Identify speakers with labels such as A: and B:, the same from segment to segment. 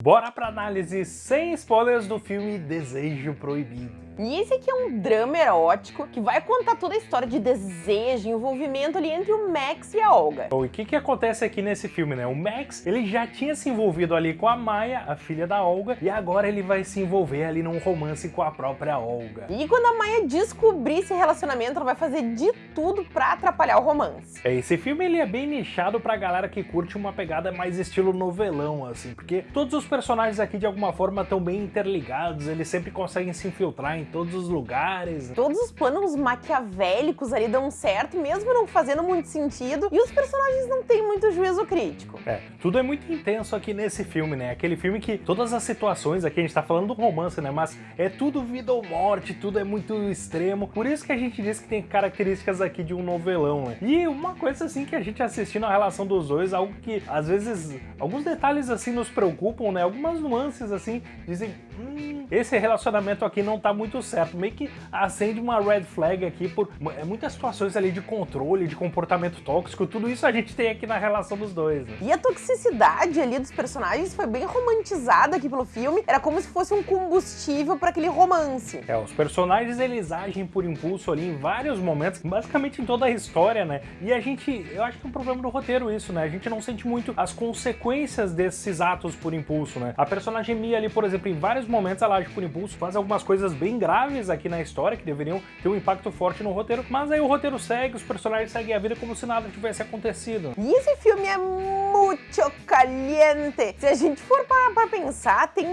A: Bora pra análise sem spoilers do filme Desejo Proibido.
B: E esse aqui é um drama erótico que vai contar toda a história de desejo, envolvimento ali entre o Max e a Olga.
A: Bom, e o que que acontece aqui nesse filme, né? O Max, ele já tinha se envolvido ali com a Maia, a filha da Olga, e agora ele vai se envolver ali num romance com a própria Olga.
B: E quando a Maia descobrir esse relacionamento, ela vai fazer de tudo pra atrapalhar o romance.
A: É, esse filme ele é bem nichado pra galera que curte uma pegada mais estilo novelão, assim, porque todos os personagens aqui de alguma forma estão bem interligados, eles sempre conseguem se infiltrar em todos os lugares.
B: Todos os planos maquiavélicos ali dão certo, mesmo não fazendo muito sentido, e os personagens não têm muito juízo crítico.
A: É, tudo é muito intenso aqui nesse filme, né? Aquele filme que todas as situações, aqui a gente tá falando do romance, né? Mas é tudo vida ou morte, tudo é muito extremo. Por isso que a gente diz que tem características aqui de um novelão, né? E uma coisa assim que a gente assistindo a relação dos dois, algo que às vezes, alguns detalhes assim nos preocupam, né? Algumas nuances assim, dizem, hum, esse relacionamento aqui não tá muito certo. Meio que acende uma red flag aqui por é, muitas situações ali de controle, de comportamento tóxico, tudo isso a gente tem aqui na relação dos dois. Né?
B: E a toxicidade ali dos personagens foi bem romantizada aqui pelo filme, era como se fosse um combustível para aquele romance.
A: É, os personagens eles agem por impulso ali em vários momentos, basicamente em toda a história, né? E a gente, eu acho que é um problema do roteiro isso, né? A gente não sente muito as consequências desses atos por impulso, né? A personagem Mia ali, por exemplo, em vários momentos ela age por impulso, faz algumas coisas bem graves aqui na história, que deveriam ter um impacto forte no roteiro, mas aí o roteiro segue, os personagens seguem a vida como se nada tivesse acontecido.
B: E esse filme é muito caliente. Se a gente for parar pra pensar, tem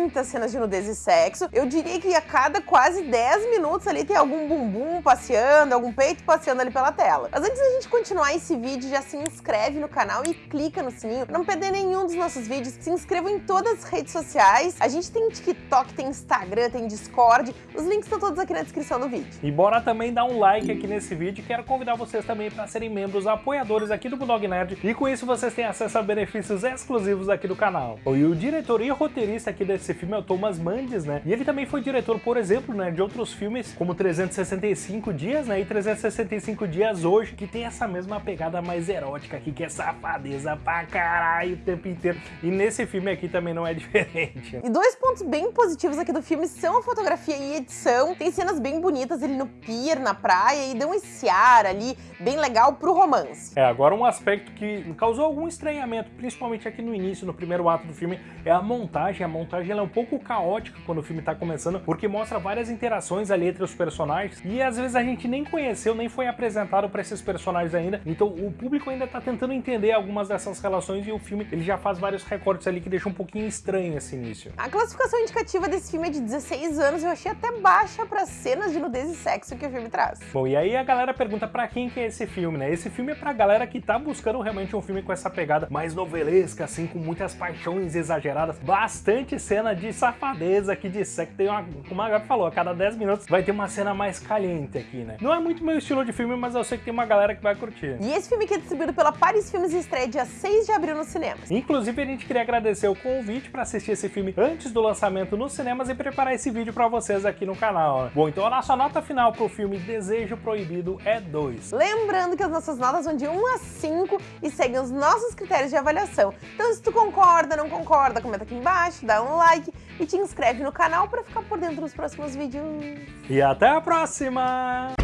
B: muitas cenas de nudez e sexo. Eu diria que a cada quase 10 minutos ali tem algum bumbum passeando, algum peito passeando ali pela tela. Mas antes da gente continuar esse vídeo, já se inscreve no canal e clica no sininho pra não perder nenhum dos nossos vídeos. Se inscreva em todas as redes sociais. A gente tem TikTok, tem Instagram, tem Discord. Os links estão todos aqui na descrição do vídeo.
A: E bora também dar um like aqui nesse vídeo. Quero convidar vocês também para serem membros apoiadores aqui do Bulldog Nerd. E com isso vocês têm acesso a benefícios exclusivos aqui do canal. E o diretor e roteirista aqui desse filme é o Thomas Mandes, né? E ele também foi diretor, por exemplo, né, de outros filmes como 365 Dias, né? E 365 Dias Hoje, que tem essa mesma pegada mais erótica aqui, que é safadeza pra caralho o tempo inteiro. E nesse filme aqui também não é diferente.
B: E dois pontos bem positivos aqui do filme são a fotografia e edição. Tem cenas bem bonitas ali no pier, na praia, e dão esse ar ali bem legal pro romance.
A: É, agora um aspecto que causou algum estranhamento, principalmente aqui no início, no primeiro ato do filme, é a montagem. A montagem é um pouco caótica quando o filme tá começando, porque mostra várias interações ali entre os personagens, e às vezes a gente nem conheceu, nem foi apresentado para esses personagens ainda, então o público ainda tá tentando entender algumas dessas relações, e o filme ele já faz vários recortes ali que deixam um pouquinho estranho esse início.
B: A classificação indicativa desse filme é de 16 anos, eu achei até baixa para cenas de nudez e sexo que o filme traz.
A: Bom, e aí a galera pergunta para quem que é esse filme, né? Esse filme é pra galera que tá buscando realmente um filme com essa pegada mais novelesca, assim, com muitas paixões exageradas, bastante cena de safadeza aqui de sexo. Tem uma, como a Gabi falou, a cada 10 minutos vai ter uma cena mais caliente aqui, né? Não é muito meu estilo de filme, mas eu sei que tem uma galera que vai curtir.
B: E esse filme aqui é distribuído pela Paris Filmes estreia dia 6 de abril nos cinemas.
A: Inclusive, a gente queria agradecer o convite para assistir esse filme antes do lançamento nos cinemas e preparar esse vídeo para vocês aqui no canal. Bom, então a nossa nota final pro filme Desejo Proibido é 2.
B: Lembrando que as nossas notas vão de 1 a 5 e seguem os nossos critérios de avaliação. Então se tu concorda, não concorda, comenta aqui embaixo, dá um like e te inscreve no canal para ficar por dentro dos próximos vídeos.
A: E até a próxima!